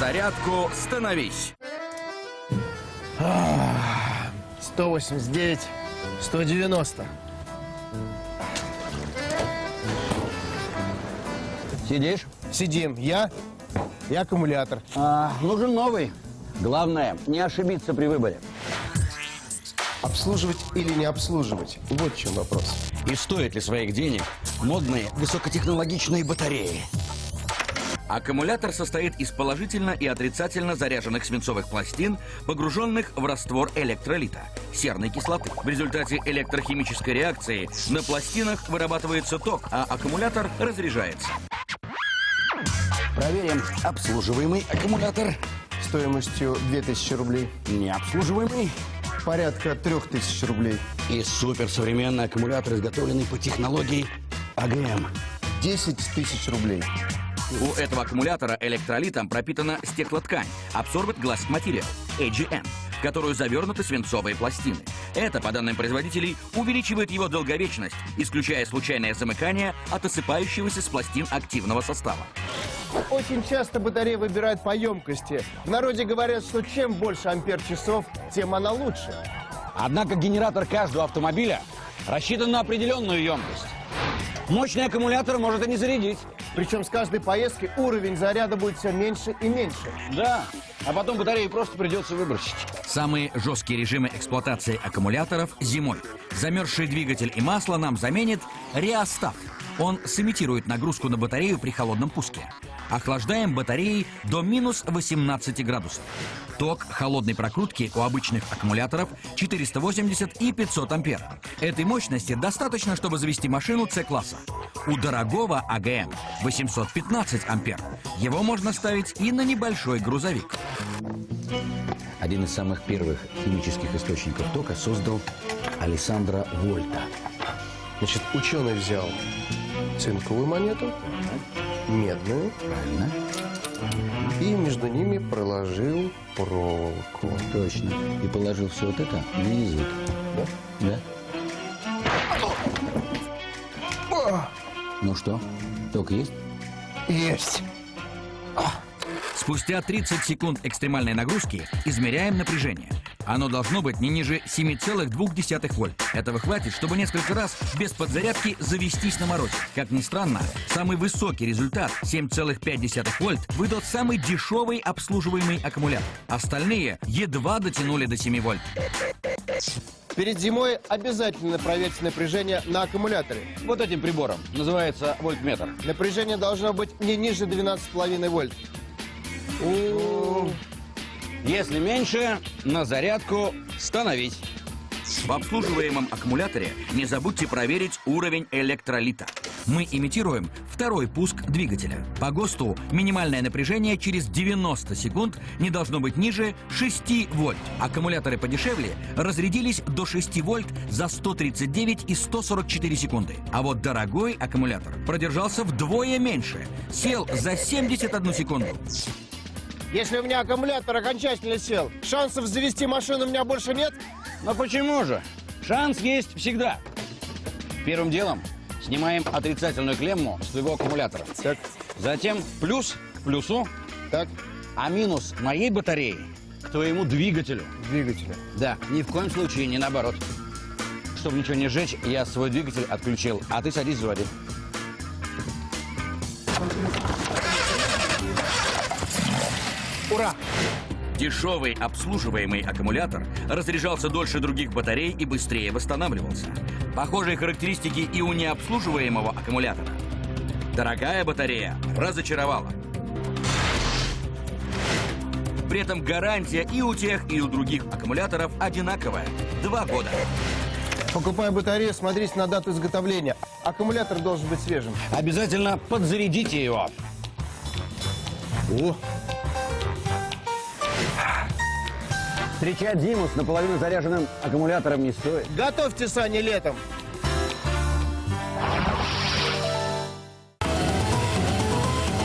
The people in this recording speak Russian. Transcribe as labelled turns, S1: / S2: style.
S1: зарядку становись.
S2: 189, 190.
S3: Сидишь?
S2: Сидим. Я и аккумулятор.
S3: А, нужен новый. Главное, не ошибиться при выборе.
S2: Обслуживать или не обслуживать? Вот в чем вопрос.
S3: И стоит ли своих денег модные высокотехнологичные батареи?
S1: Аккумулятор состоит из положительно и отрицательно заряженных свинцовых пластин, погруженных в раствор электролита, серной кислоты. В результате электрохимической реакции на пластинах вырабатывается ток, а аккумулятор разряжается.
S3: Проверим обслуживаемый аккумулятор.
S2: Стоимостью 2000 рублей.
S3: Необслуживаемый.
S2: Порядка 3000 рублей.
S3: И суперсовременный аккумулятор, изготовленный по технологии АГМ.
S2: 10 тысяч рублей.
S1: У этого аккумулятора электролитом пропитана стеклоткань Absorbent Glass Material, AGM, в которую завернуты свинцовые пластины. Это, по данным производителей, увеличивает его долговечность, исключая случайное замыкание от осыпающегося с пластин активного состава.
S2: Очень часто батареи выбирают по емкости. В народе говорят, что чем больше ампер-часов, тем она лучше.
S3: Однако генератор каждого автомобиля рассчитан на определенную емкость. Мощный аккумулятор может и не зарядить.
S2: Причем с каждой поездки уровень заряда будет все меньше и меньше.
S3: Да, а потом батарею просто придется выбросить.
S1: Самые жесткие режимы эксплуатации аккумуляторов зимой. Замерзший двигатель и масло нам заменит реостат. Он сымитирует нагрузку на батарею при холодном пуске. Охлаждаем батареи до минус 18 градусов. Ток холодной прокрутки у обычных аккумуляторов 480 и 500 ампер. Этой мощности достаточно, чтобы завести машину С-класса. У дорогого АГМ 815 ампер. Его можно ставить и на небольшой грузовик.
S3: Один из самых первых химических источников тока создал Александра Вольта.
S2: Значит, ученый взял цинковую монету, медную,
S3: Правильно?
S2: и между ними проложил проволоку.
S3: Точно. И положил все вот это на язык.
S2: Да?
S3: Да? Ну что, ток есть?
S2: Есть.
S1: Спустя 30 секунд экстремальной нагрузки измеряем напряжение. Оно должно быть не ниже 7,2 вольт. Этого хватит, чтобы несколько раз без подзарядки завестись на морозе. Как ни странно, самый высокий результат 7,5 вольт выдал самый дешевый обслуживаемый аккумулятор. Остальные едва дотянули до 7 вольт.
S2: Перед зимой обязательно проверьте напряжение на аккумуляторе.
S3: Вот этим прибором. Называется вольтметр.
S2: Напряжение должно быть не ниже 12,5 вольт.
S3: Если меньше, на зарядку становись.
S1: В обслуживаемом аккумуляторе не забудьте проверить уровень электролита. Мы имитируем второй пуск двигателя. По ГОСТу минимальное напряжение через 90 секунд не должно быть ниже 6 вольт. Аккумуляторы подешевле разрядились до 6 вольт за 139 и 144 секунды. А вот дорогой аккумулятор продержался вдвое меньше. Сел за 71 секунду.
S2: Если у меня аккумулятор окончательно сел, шансов завести машину у меня больше нет?
S3: Но почему же? Шанс есть всегда. Первым делом снимаем отрицательную клемму с твоего аккумулятора.
S2: Так,
S3: Затем плюс к плюсу,
S2: так,
S3: а минус моей батареи к твоему двигателю.
S2: двигателя.
S3: Да, ни в коем случае не наоборот. Чтобы ничего не сжечь, я свой двигатель отключил, а ты садись заводи.
S2: Ура!
S1: Дешевый обслуживаемый аккумулятор разряжался дольше других батарей и быстрее восстанавливался. Похожие характеристики и у необслуживаемого аккумулятора. Дорогая батарея разочаровала. При этом гарантия и у тех, и у других аккумуляторов одинаковая. Два года.
S2: Покупая батарею, смотрите на дату изготовления. Аккумулятор должен быть свежим.
S3: Обязательно подзарядите его.
S2: О,
S3: Встречать зиму с наполовину заряженным аккумулятором не стоит.
S2: готовьте сани летом.